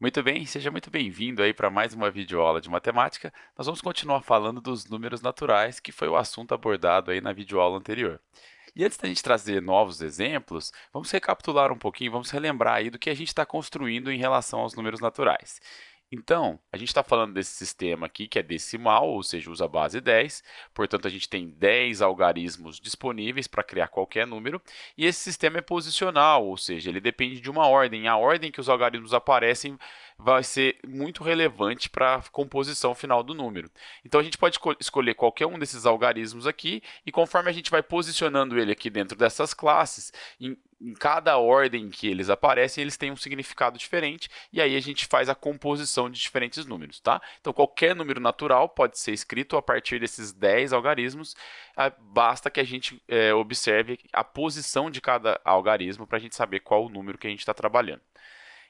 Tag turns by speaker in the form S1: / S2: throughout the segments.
S1: Muito bem, seja muito bem-vindo aí para mais uma videoaula de matemática. Nós vamos continuar falando dos números naturais, que foi o assunto abordado aí na videoaula anterior. E antes da gente trazer novos exemplos, vamos recapitular um pouquinho, vamos relembrar aí do que a gente está construindo em relação aos números naturais. Então, a gente está falando desse sistema aqui que é decimal, ou seja, usa a base 10. Portanto, a gente tem 10 algarismos disponíveis para criar qualquer número. E esse sistema é posicional, ou seja, ele depende de uma ordem. A ordem que os algarismos aparecem vai ser muito relevante para a composição final do número. Então, a gente pode escolher qualquer um desses algarismos aqui e conforme a gente vai posicionando ele aqui dentro dessas classes, em, cada ordem que eles aparecem, eles têm um significado diferente e aí a gente faz a composição de diferentes números, tá? Então, qualquer número natural pode ser escrito a partir desses 10 algarismos, ah, basta que a gente é, observe a posição de cada algarismo para a gente saber qual o número que a gente está trabalhando.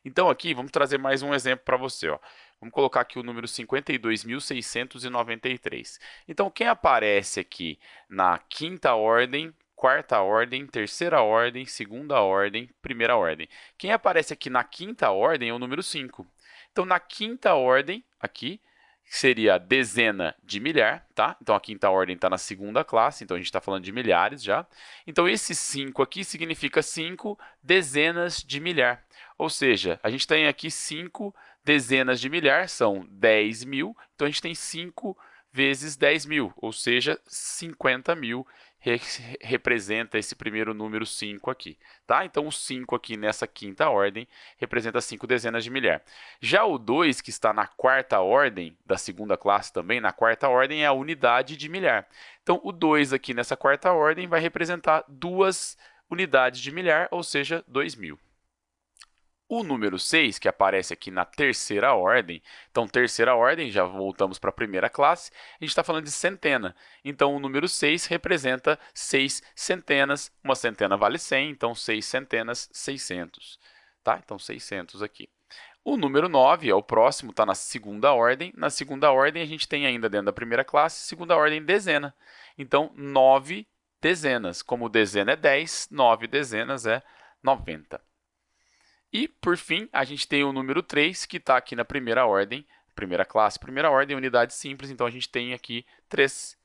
S1: Então, aqui, vamos trazer mais um exemplo para você. Ó. Vamos colocar aqui o número 52.693. Então, quem aparece aqui na quinta ordem, quarta ordem, terceira ordem, segunda ordem, primeira ordem? Quem aparece aqui na quinta ordem é o número 5. Então, na quinta ordem, aqui, seria dezena de milhar, tá? Então, a quinta ordem está na segunda classe, então a gente está falando de milhares já. Então, esse 5 aqui significa 5 dezenas de milhar. Ou seja, a gente tem aqui 5 dezenas de milhar, são 10 mil. Então, a gente tem 5 vezes 10 mil, ou seja, 50 mil re representa esse primeiro número 5 aqui. Tá? Então, o 5 aqui nessa quinta ordem representa 5 dezenas de milhar. Já o 2, que está na quarta ordem, da segunda classe também, na quarta ordem, é a unidade de milhar. Então, o 2 aqui nessa quarta ordem vai representar duas unidades de milhar, ou seja, 2.000. O número 6, que aparece aqui na terceira ordem, então, terceira ordem, já voltamos para a primeira classe, a gente está falando de centena. Então, o número 6 representa 6 centenas, uma centena vale 100, então 6 centenas, 600. Tá? Então, 600 aqui. O número 9 é o próximo, está na segunda ordem. Na segunda ordem, a gente tem ainda dentro da primeira classe, segunda ordem, dezena. Então, 9 dezenas. Como dezena é 10, 9 dezenas é 90. E, por fim, a gente tem o número 3, que está aqui na primeira ordem, primeira classe, primeira ordem, unidade simples, então a gente tem aqui 3.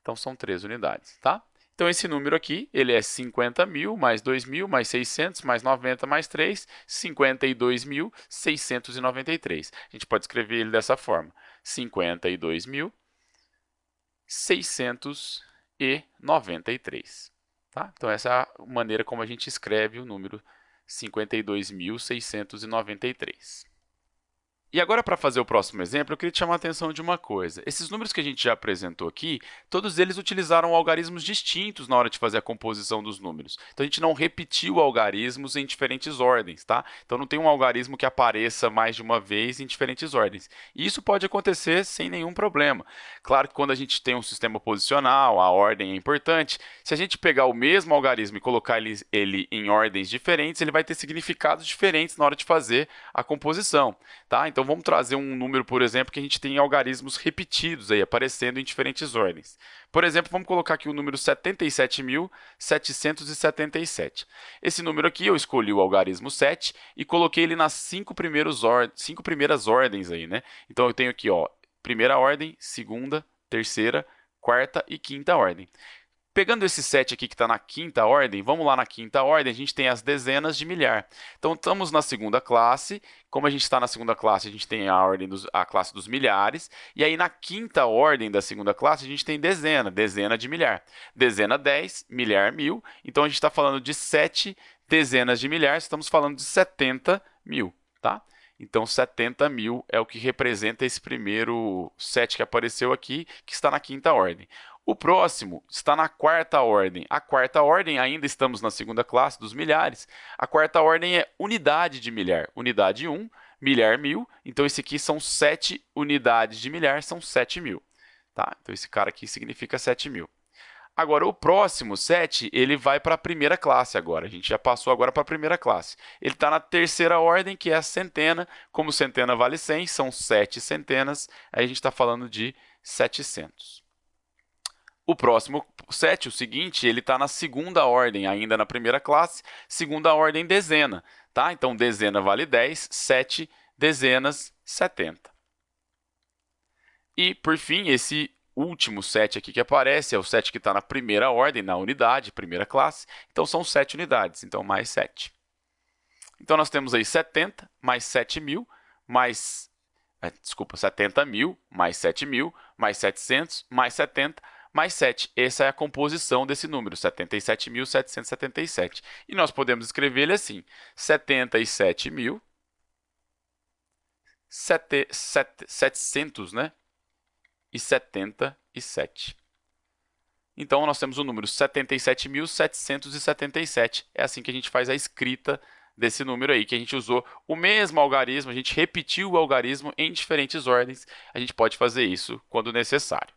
S1: Então, são 3 unidades, tá? Então, esse número aqui, ele é 50 mil, mais 2 mil, mais 600, mais 90, mais 3, 52.693. A gente pode escrever ele dessa forma, 52.693. Tá? Então, essa é a maneira como a gente escreve o número 52.693. E agora, para fazer o próximo exemplo, eu queria te chamar a atenção de uma coisa. Esses números que a gente já apresentou aqui, todos eles utilizaram algarismos distintos na hora de fazer a composição dos números. Então, a gente não repetiu algarismos em diferentes ordens, tá? Então, não tem um algarismo que apareça mais de uma vez em diferentes ordens. E isso pode acontecer sem nenhum problema. Claro que quando a gente tem um sistema posicional, a ordem é importante. Se a gente pegar o mesmo algarismo e colocar ele, em ordens diferentes, ele vai ter significados diferentes na hora de fazer a composição, tá? Então, então, vamos trazer um número, por exemplo, que a gente tem algarismos repetidos aí, aparecendo em diferentes ordens. Por exemplo, vamos colocar aqui o número 77.777. Esse número aqui, eu escolhi o algarismo 7 e coloquei ele nas cinco, primeiros or cinco primeiras ordens. Aí, né? Então, eu tenho aqui ó, primeira ordem, segunda, terceira, quarta e quinta ordem. Pegando esse 7 aqui que está na quinta ordem, vamos lá na quinta ordem, a gente tem as dezenas de milhar. Então, estamos na segunda classe. Como a gente está na segunda classe, a gente tem a, ordem dos, a classe dos milhares. E aí, na quinta ordem da segunda classe, a gente tem dezena, dezena de milhar. Dezena 10, milhar mil. Então, a gente está falando de 7 dezenas de milhar, estamos falando de 70 mil. Tá? Então, 70 mil é o que representa esse primeiro 7 que apareceu aqui, que está na quinta ordem. O próximo está na quarta ordem. A quarta ordem, ainda estamos na segunda classe dos milhares. A quarta ordem é unidade de milhar. Unidade 1, milhar mil. Então, esse aqui são 7 unidades de milhar, são 7 mil. Tá? Então, esse cara aqui significa 7 mil. Agora, o próximo 7, ele vai para a primeira classe agora. A gente já passou agora para a primeira classe. Ele está na terceira ordem, que é a centena. Como centena vale 100, são 7 centenas. Aí a gente está falando de 700. O próximo 7, o seguinte, ele está na segunda ordem, ainda na primeira classe, segunda ordem dezena. Tá? Então, dezena vale 10, 7 dezenas, 70. E, por fim, esse último set aqui que aparece é o set que está na primeira ordem, na unidade, primeira classe. Então, são 7 unidades, então mais 7. Então, nós temos aí 70 mais 7 mil, mais, é, desculpa, 70 mil, mais 7 mil, mais 700, mais 70, mais 7. Essa é a composição desse número, 77.777. E nós podemos escrever ele assim, 77 mil, 700, né? E 77. Então, nós temos o número 77.777. É assim que a gente faz a escrita desse número aí, que a gente usou o mesmo algarismo, a gente repetiu o algarismo em diferentes ordens. A gente pode fazer isso quando necessário.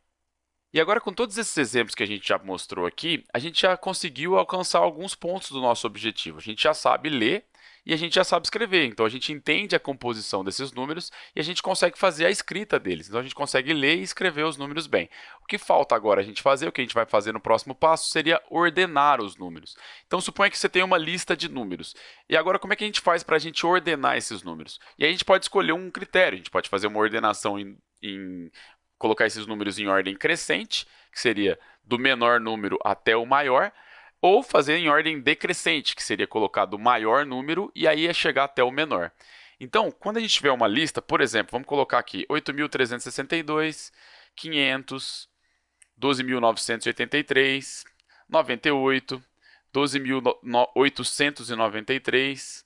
S1: E agora, com todos esses exemplos que a gente já mostrou aqui, a gente já conseguiu alcançar alguns pontos do nosso objetivo. A gente já sabe ler e a gente já sabe escrever. Então, a gente entende a composição desses números e a gente consegue fazer a escrita deles. Então, a gente consegue ler e escrever os números bem. O que falta agora a gente fazer, o que a gente vai fazer no próximo passo, seria ordenar os números. Então, suponha que você tem uma lista de números. E agora, como é que a gente faz para a gente ordenar esses números? E aí, a gente pode escolher um critério. A gente pode fazer uma ordenação em, em colocar esses números em ordem crescente, que seria do menor número até o maior, ou fazer em ordem decrescente, que seria colocar do maior número e aí é chegar até o menor. Então, quando a gente tiver uma lista, por exemplo, vamos colocar aqui 8.362, 500, 12.983, 98, 12.893,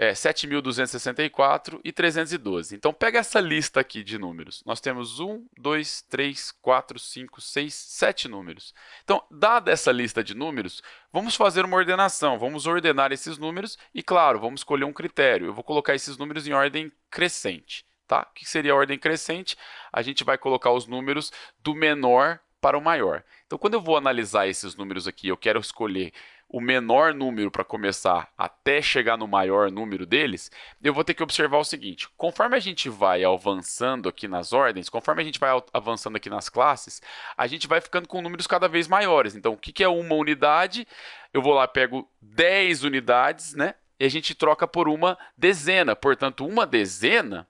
S1: é, 7.264 e 312. Então, pega essa lista aqui de números. Nós temos 1, 2, 3, 4, 5, 6, 7 números. Então, dada essa lista de números, vamos fazer uma ordenação. Vamos ordenar esses números e, claro, vamos escolher um critério. Eu vou colocar esses números em ordem crescente. Tá? O que seria a ordem crescente? A gente vai colocar os números do menor para o maior. Então, quando eu vou analisar esses números aqui, eu quero escolher o menor número para começar até chegar no maior número deles, eu vou ter que observar o seguinte: conforme a gente vai avançando aqui nas ordens, conforme a gente vai avançando aqui nas classes, a gente vai ficando com números cada vez maiores. Então, o que é uma unidade? Eu vou lá, pego 10 unidades, né? E a gente troca por uma dezena. Portanto, uma dezena,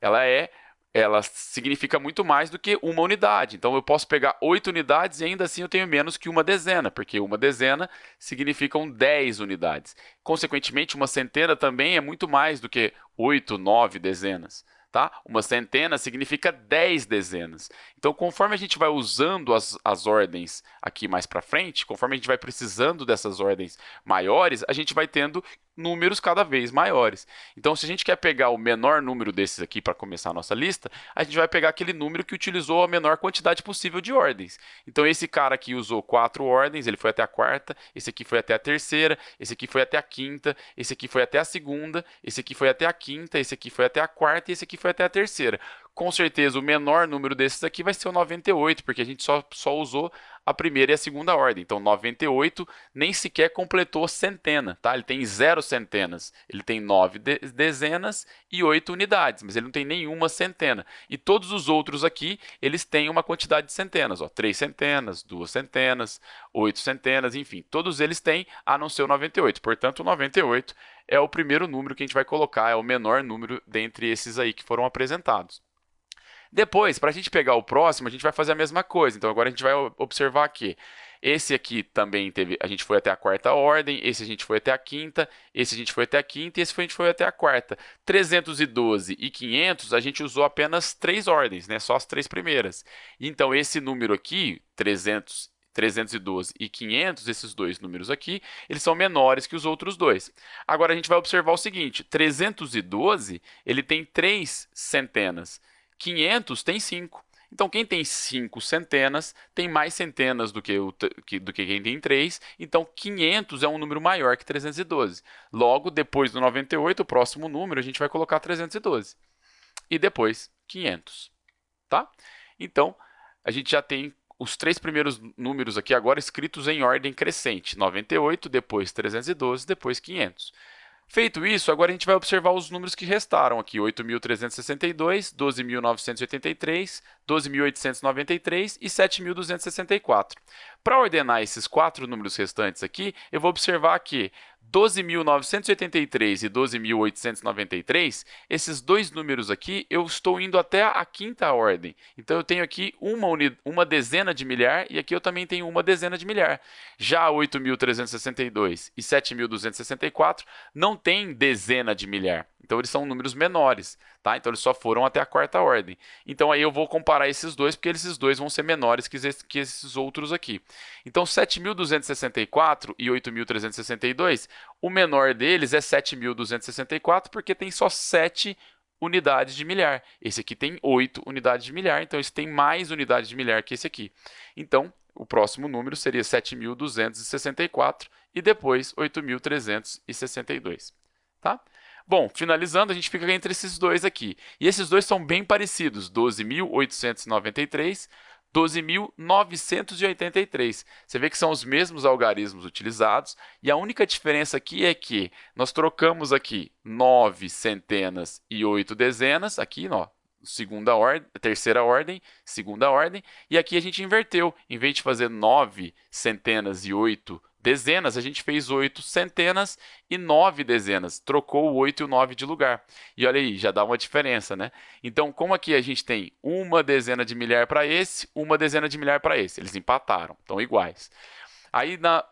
S1: ela é ela significa muito mais do que uma unidade. Então, eu posso pegar oito unidades e ainda assim eu tenho menos que uma dezena, porque uma dezena significam 10 unidades. Consequentemente, uma centena também é muito mais do que oito, nove dezenas. Tá? Uma centena significa 10 dezenas. Então, conforme a gente vai usando as, as ordens aqui mais para frente, conforme a gente vai precisando dessas ordens maiores, a gente vai tendo números cada vez maiores. Então, se a gente quer pegar o menor número desses aqui para começar a nossa lista, a gente vai pegar aquele número que utilizou a menor quantidade possível de ordens. Então, esse cara aqui usou quatro ordens, ele foi até a quarta, esse aqui foi até a terceira, esse aqui foi até a quinta, esse aqui foi até a segunda, esse aqui foi até a quinta, esse aqui foi até a quarta e esse aqui foi até a terceira com certeza o menor número desses aqui vai ser o 98, porque a gente só, só usou a primeira e a segunda ordem. Então, 98 nem sequer completou centena, tá? Ele tem zero centenas. Ele tem nove de dezenas e oito unidades, mas ele não tem nenhuma centena. E todos os outros aqui, eles têm uma quantidade de centenas, ó, três centenas, duas centenas, oito centenas, enfim, todos eles têm, a não ser o 98. Portanto, o 98 é o primeiro número que a gente vai colocar, é o menor número dentre esses aí que foram apresentados. Depois, para a gente pegar o próximo, a gente vai fazer a mesma coisa. Então, agora a gente vai observar que esse aqui também teve, a gente foi até a quarta ordem, esse a gente foi até a quinta, esse a gente foi até a quinta e esse a gente foi até a quarta. 312 e 500 a gente usou apenas três ordens, né? só as três primeiras. Então, esse número aqui, 300 312 e 500, esses dois números aqui, eles são menores que os outros dois. Agora a gente vai observar o seguinte, 312, ele tem três centenas. 500 tem 5. Então, quem tem 5 centenas tem mais centenas do que, o, do que quem tem 3. Então, 500 é um número maior que 312. Logo, depois do 98, o próximo número, a gente vai colocar 312. E depois, 500. Tá? Então, a gente já tem os três primeiros números aqui agora escritos em ordem crescente. 98, depois 312, depois 500. Feito isso, agora a gente vai observar os números que restaram aqui, 8.362, 12.983, 12.893 e 7.264. Para ordenar esses quatro números restantes aqui, eu vou observar que 12.983 e 12.893, esses dois números aqui, eu estou indo até a quinta ordem. Então, eu tenho aqui uma, uma dezena de milhar e aqui eu também tenho uma dezena de milhar. Já 8.362 e 7.264 não tem dezena de milhar. Então, eles são números menores, tá? Então, eles só foram até a quarta ordem. Então, aí eu vou comparar esses dois, porque esses dois vão ser menores que, esses outros aqui. Então, 7.264 e 8.362, o menor deles é 7.264, porque tem só 7 unidades de milhar. Esse aqui tem 8 unidades de milhar, então esse tem mais unidades de milhar que esse aqui. Então, o próximo número seria 7.264 e depois 8.362. Tá? Bom, finalizando, a gente fica entre esses dois aqui. E esses dois são bem parecidos, 12.893, 12.983. Você vê que são os mesmos algarismos utilizados e a única diferença aqui é que nós trocamos aqui 9 centenas e 8 dezenas, aqui, ó, segunda ordem, terceira ordem, segunda ordem, e aqui a gente inverteu. Em vez de fazer 9 centenas e 8 dezenas, a gente fez oito centenas e nove dezenas, trocou o 8 e o 9 de lugar. E olha aí, já dá uma diferença, né? Então, como aqui a gente tem uma dezena de milhar para esse, uma dezena de milhar para esse, eles empataram, estão iguais. Aí, na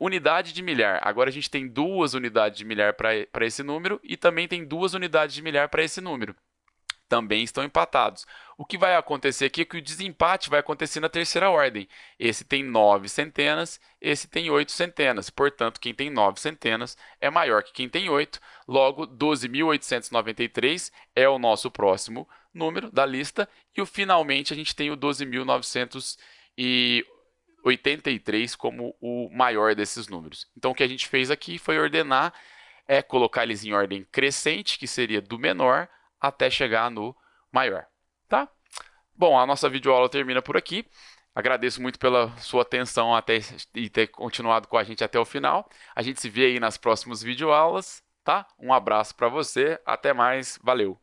S1: unidade de milhar, agora a gente tem duas unidades de milhar para esse número e também tem duas unidades de milhar para esse número também estão empatados. O que vai acontecer aqui é que o desempate vai acontecer na terceira ordem. Esse tem 9 centenas, esse tem 8 centenas. Portanto, quem tem 9 centenas é maior que quem tem 8. Logo, 12.893 é o nosso próximo número da lista. E finalmente a gente tem o 12.983 como o maior desses números. Então, o que a gente fez aqui foi ordenar, é colocar eles em ordem crescente, que seria do menor até chegar no maior, tá? Bom, a nossa videoaula termina por aqui. Agradeço muito pela sua atenção até e ter continuado com a gente até o final. A gente se vê aí nas próximas videoaulas, tá? Um abraço para você, até mais, valeu!